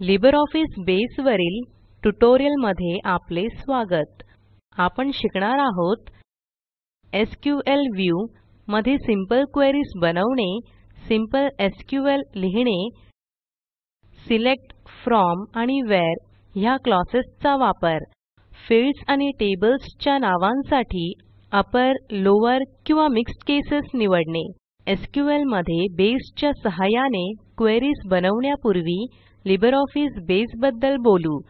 LibreOffice बसे वरील ट्युटोरियलमध्ये आपले स्वागत. आपण शिकणार आहोत एसक्यूएल व्ह्यू मध्ये सिंपल क्वेरीज बनवणे सिंपल एसक्यूएल लिहिणे सिलेक्ट फ्रॉम आणि व्हेअर ह्या क्लॉसेसचा वापर. फील्ड्स आणि टेबल्सच्या नावांसाठी अपर लोअर किंवा मिक्स्ड केसेस निवडणे. एसक्यूएलमध्ये बेसच्या सहाय्याने क्वेरीज बनवण्यापूर्वी लिब्रिऑफिस बसे बद्दल बोलू.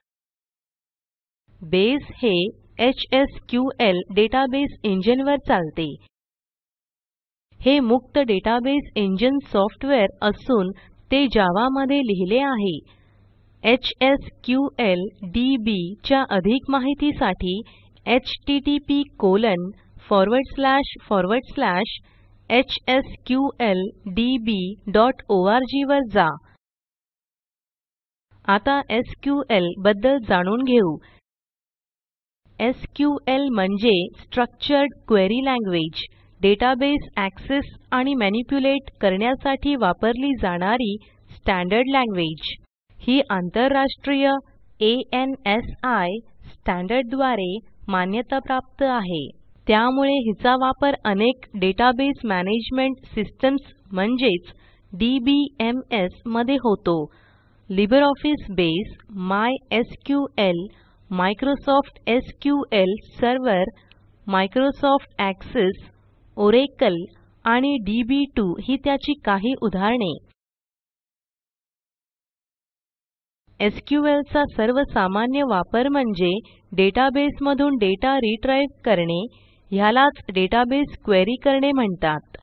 बेस हे एचएसक्यूएल डेटाबेस इंजिन वर चालते. हे मुक्त डेटाबेस इंजिन सॉफ्टवेअर असून ते जावा मध्ये लिहिले आहे. एचएसक्यूएलडीबी च्या अधिक माहितीसाठी httphsqldborg वर जा. आता एसक्यूएलबद्दल जाणून घेऊ. एसक्यूएल म्हणजे structured query language database access आणि मॅनिप्युलेट करण्यासाठी वापरली जाणारी स्टँडर्ड लँग्वेज. ही आंतरराष्ट्रीय ANSI स्टँडर्डद्वारे मान्यताप्राप्त आहे. त्यामुळे हिचा वापर अनेक डेटाबेस मॅनेजमेंट सिस्टम्स म्हणजेच डीबीएमएसमध्ये होतो. LibreOffice base MySQL Microsoft SQL server Microsoft Access Oracle आणि डीबी2 ही त्याची काही उदाहरणे. एसक्यूएल चा सर्वसामान्य वापर म्हणजे डेटाबेसमधून डेटा रिट्राईव्ह करणे ह्यालाच डेटाबेस क्वेरी करणे म्हणतात.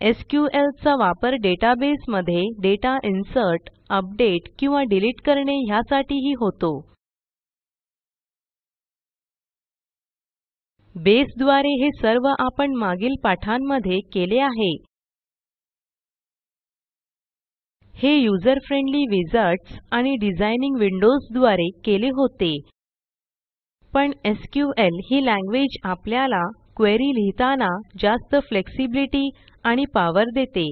एसक्यूएल चा वापर डेटाबेस मध्ये डेटा इन्सर्ट अपडेट किंवा डिलीट करणे ह्यासाठीही होतो. बेस द्वारे हे सर्व आपण मागील पाठांमध्ये केले आहे. हे यूझर फ्रेंडली विझार्ड्स आणि डिझाइनिंग विंडोजद्वारे केले होते. पण एसक्यूएल ही लँग्वेज आपल्याला क्वेरी लिहिताना जास्त फ्लेक्सिबिलिटी आणि पॉवर देते.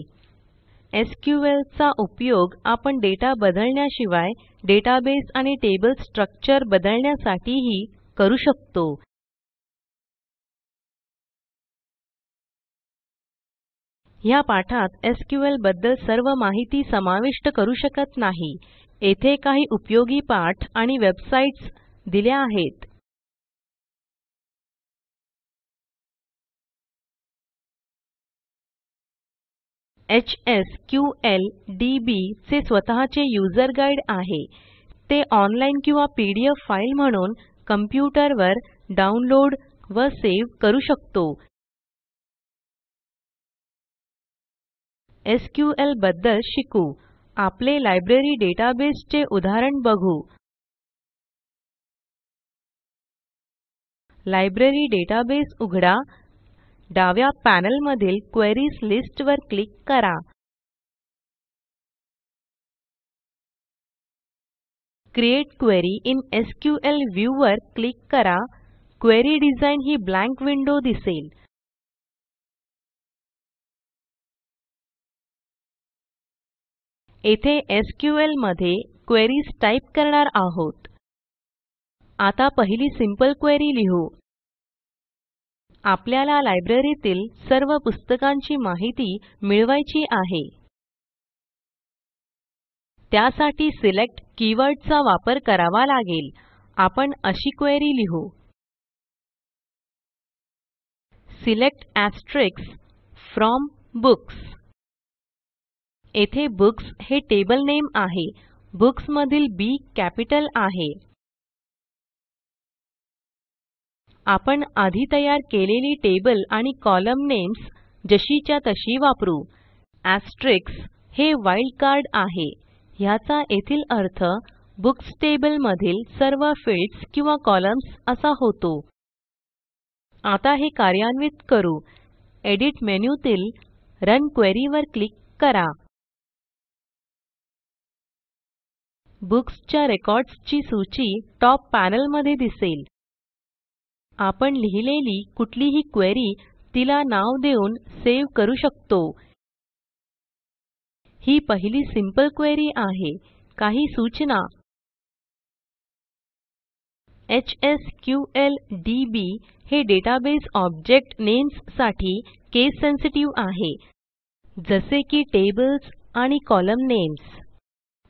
एसक्यूएल चा उपयोग आपण डेटा बदलण्याशिवाय डेटाबेस आणि टेबल स्ट्रक्चर बदलण्यासाठीही करू शकतो. ह्या पाठात एसक्यूएलबद्दल सर्व माहिती समाविष्ट करू शकत नाही. येथे काही उपयोगी पाठ आणि वेबसाईट्स दिल्या आहेत. Hsqldb चे स्वतःचे यूझर गाइड आहे. ते ऑनलाईन किंवा पीडीएफ फाइल म्हणून कॉम्प्युटर वर डाउनलोड व सेव्ह करू शकतो. एसक्यूएलबद्दल शिकू. आपले लायब्ररी डेटाबेस चे उदाहरण बघू. लायब्ररी डेटाबेस उघडा. डाव्या पॅनल मधील क्वेरीज लिस्ट वर क्लिक करा. Create query in SQL view वर क्लिक करा. क्वेरी डिझाइन ही ब्लँक विंडो दिसेल. येथे एसक्यूएलमध्ये क्वेरीज टाईप करणार आहोत. आता पहिली सिंपल क्वेरी लिहू. आपल्याला लायब्ररीतील सर्व पुस्तकांची माहिती मिळवायची आहे. त्यासाठी सिलेक्ट कीवर्ड चा वापर करावा लागेल. आपण अशी क्वेरी लिहू. Select from books. येथे बुक्स हे टेबल नेम आहे. बुक्स मधील बी कॅपिटल आहे. आपण आधी तयार केलेली टेबल आणि कॉलम नेम्स जशीच्या तशी वापरू. हे वाईल्ड कार्ड आहे. ह्याचा येथील अर्थ बुक्स टेबल मधील सर्व फील्ड्स किंवा कॉलम्न्स असा होतो. आता हे कार्यान्वित करू. एडिट मेनूतील रन क्वेरी वर क्लिक करा. बुक्स च्या रेकॉर्ड्स ची सूची टॉप पॅनेल मध्ये दिसेल. आपण लिहिलेली कुठलीही क्वेरी तिला नाव देऊन सेव्ह करू शकतो. ही पहिली सिंपल क्वेरी आहे. काही सूचना. एचएसक्यूएलडीबी हे डेटाबेस ऑब्जेक्ट नेम्ससाठी केस सेन्सिटिव्ह आहे. जसे की टेबल्स आणि कॉलम नेम्स.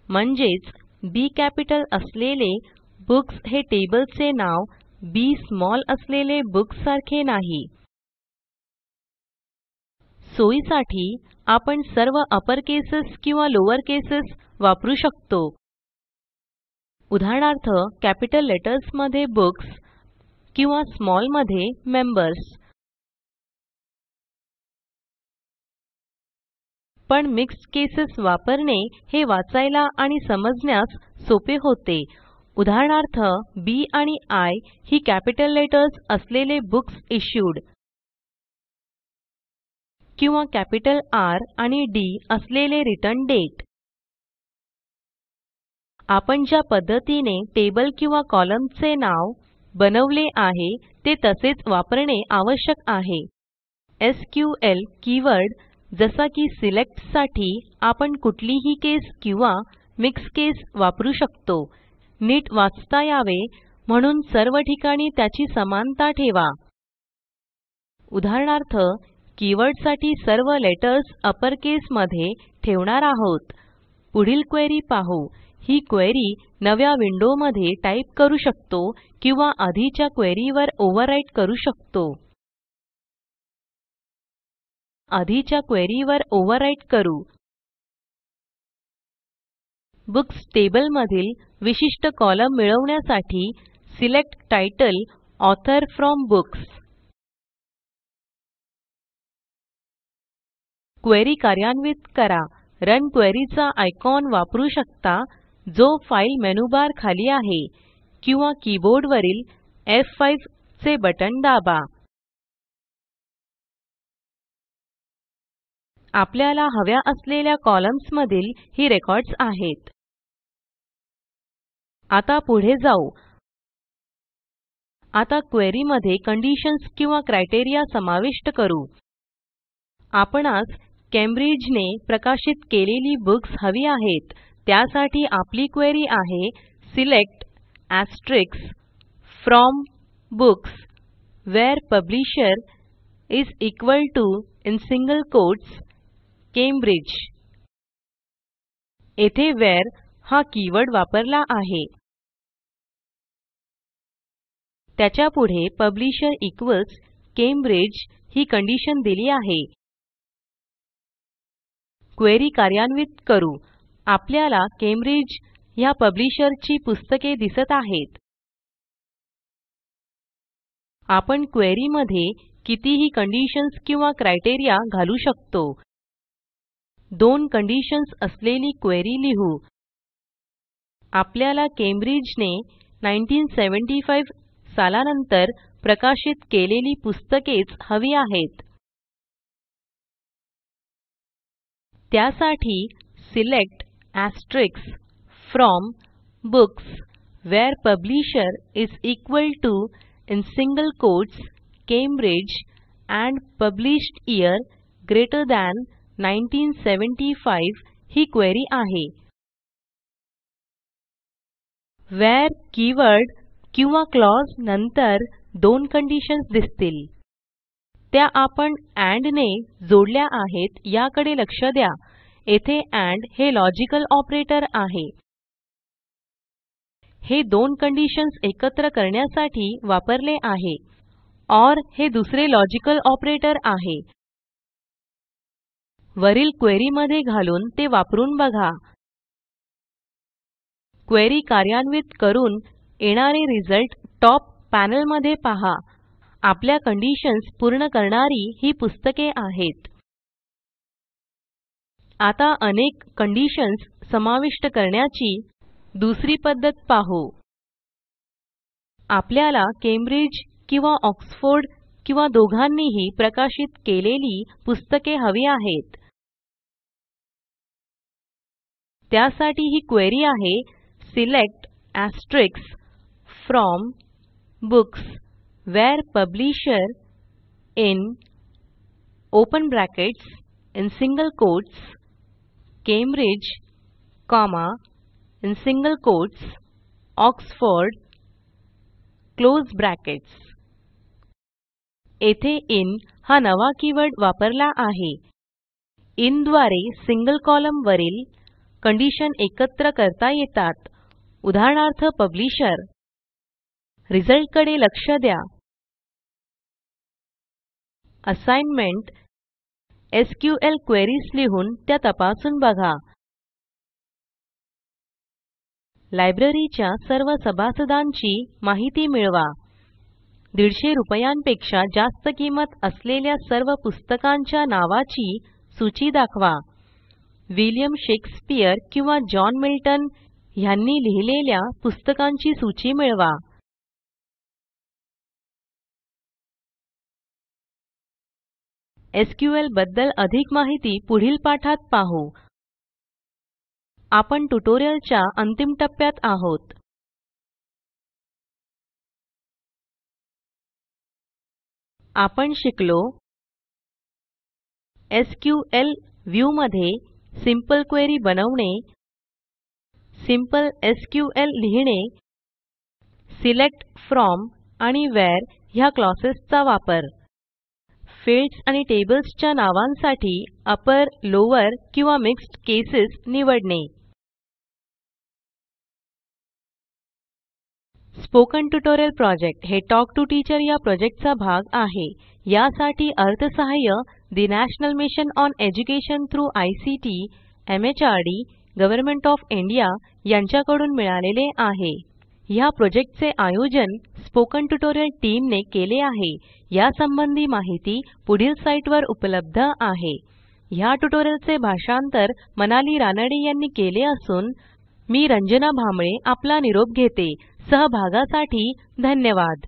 म्हणजेच बी कॅपिटल असलेले बुक्स हे टेबलचे नाव बी स्मॉल असलेले बुक्स सारखे नाही. सोयीसाठी आपण सर्व अपर केसेस किंवा लोअर केसेस वापरू शकतो. उदाहरणार्थ कॅपिटल लेटर्समध्ये बुक्स किंवा स्मॉलमध्ये मेंबर्स पण मिक्स्ड केसेस वापरणे हे वाचायला आणि समजण्यास सोपे होते. उदाहरणार्थ बी आणि आय ही कॅपिटल लेटर्स असलेले बुक्स इश्यूड किंवा कॅपिटल आर आणि डी असलेले रिटर्न डेट. आपण ज्या पद्धतीने टेबल किंवा कॉलमचे नाव बनवले आहे ते तसेच वापरणे आवश्यक आहे. एसक्यूएल कीवर्ड जसा की सिलेक्टसाठी आपण कुठलीही केस किंवा मिक्स केस वापरू शकतो. नीट वाचता यावे म्हणून सर्व ठिकाणी त्याची समानता ठेवा. उदाहरणार्थ कीवर्डसाठी सर्व लेटर्स अपर केस मध्ये ठेवणार आहोत. पुढील क्वेरी पाहू. ही क्वेरी नव्या विंडो मध्ये टाईप करू शकतो किंवा आधीच्या क्वेरी वर ओव्हरराईट करू शकतो. आधीच्या क्वेरी वर ओव्हरराईट करू. बुक्स टेबल मधील विशिष्ट कॉलम मिळवण्यासाठी select title author from books. Query कार्यान्वित करा. रन क्वेरी चा आयकॉन वापरू शकता जो फाईल मेनूबार खाली आहे किंवा कीबोर्ड वरील एफ5 चे बटण दाबा. आपल्याला हव्या असलेल्या कॉलम्न्स मधील ही रेकॉर्ड्स आहेत. आता पुढे जाऊ. आता क्वेरी मध्ये कंडिशन्स किंवा क्रायटेरिया समाविष्ट करू. आपणास कॅम्ब्रिज ने प्रकाशित केलेली बुक्स हवी आहेत. त्यासाठी आपली क्वेरी आहे select from books where publisher is equal to in single quotes Cambridge. येथे व्हेअर हा कीवर्ड वापरला आहे. त्याच्यापुढे पब्लिशर इक्वॉल्स कॅम्ब्रिज ही कंडिशन दिली आहे. क्वेरी कार्यान्वित करू. आपल्याला कॅम्ब्रिज ह्या पब्लिशर ची पुस्तके दिसत आहेत. आपण क्वेरी मध्ये कितीही कंडिशन्स किंवा क्रायटेरिया घालू शकतो. दोन कंडिशन्स असलेली क्वेरी लिहू. आपल्याला कॅम्ब्रिज ने 1975 सालानंतर प्रकाशित केलेली पुस्तकेच हवी आहेत. त्यासाठी select from books where publisher is equal to in single quotes Cambridge and published year greater than 1975 ही क्वेरी आहे. व्हेअर कीवर्ड किंवा क्लॉज नंतर दोन कंडिशन्स दिसतील. त्या आपण एंड ने जोडल्या आहेत याकडे लक्ष द्या. येथे एंड हे लॉजिकल ऑपरेटर आहे. हे दोन कंडिशन्स एकत्र करण्यासाठी वापरले आहे. ओर हे दुसरे लॉजिकल ऑपरेटर आहे. वरील क्वेरी मध्ये घालून ते वापरून बघा. क्वेरी कार्यान्वित करून येणारे रिझल्ट टॉप पॅनेल मध्ये पहा. आपल्या कंडिशन्स पूर्ण करणारी ही पुस्तके आहेत. आता अनेक कंडिशन्स समाविष्ट करण्याची दुसरी पद्धत पाहू. आपल्याला केम्ब्रिज किंवा ऑक्सफोर्ड किंवा दोघांनीही प्रकाशित केलेली पुस्तके हवी आहेत. त्यासाठी ही क्वेरी आहे select from books where publisher in open brackets in single quotes Cambridge comma in single quotes Oxford close brackets येथे इन हा नवा कीवर्ड वापरला आहे. इनद्वारे सिंगल कॉलम वरील कंडिशन एकत्र करता येतात. उदाहरणार्थ पब्लिशर रिझल्टकडे लक्ष द्या. असाइनमेंट एसक्यूएल क्वेरीज लिहून त्या तपासून बघा. लायब्ररीच्या सर्व सभासदांची माहिती मिळवा. दीडशे रुपयांपेक्षा जास्त किंमत असलेल्या सर्व पुस्तकांच्या नावाची सूची दाखवा. विलियम शेक्सपियर किंवा जॉन मिल्टन ह्यांनी लिहिलेल्या पुस्तकांची सूची मिळवा. एसक्यूएलबद्दल अधिक माहिती पुढील पाठात पाहू. आपण ट्युटोरियलच्या अंतिम टप्प्यात आहोत. आपण शिकलो. एसक्यूएल व्ह्यू मध्ये सिंपल क्वेरी बनवणे. सिंपल एसक्यूएल लिहिणे. सिलेक्ट फ्रॉम आणि व्हेअर ह्या क्लॉसेसचा वापर. फील्ड्स आणि टेबल्स च्या नावांसाठी अपर लॉवर किंवा मिक्स्ड केसेस निवडणे. स्पोकन ट्युटोरियल प्रॉजेक्ट हे टॉक टू टीचर या प्रॉजेक्टचा भाग आहे. यासाठी अर्थसहाय्य the National Mission on Education through ICT MHRD Government of India यांच्याकडून मिळालेले आहे. ह्या प्रॉजेक्टचे आयोजन स्पोकन ट्युटोरियल टीम ने केले आहे. यासंबंधी माहिती पुढील साईटवर उपलब्ध आहे. ह्या ट्युटोरियलचे भाषांतर मनाली रानडे यांनी केले असून मी रंजना भांबळे आपला निरोप घेते. सहभागासाठी धन्यवाद.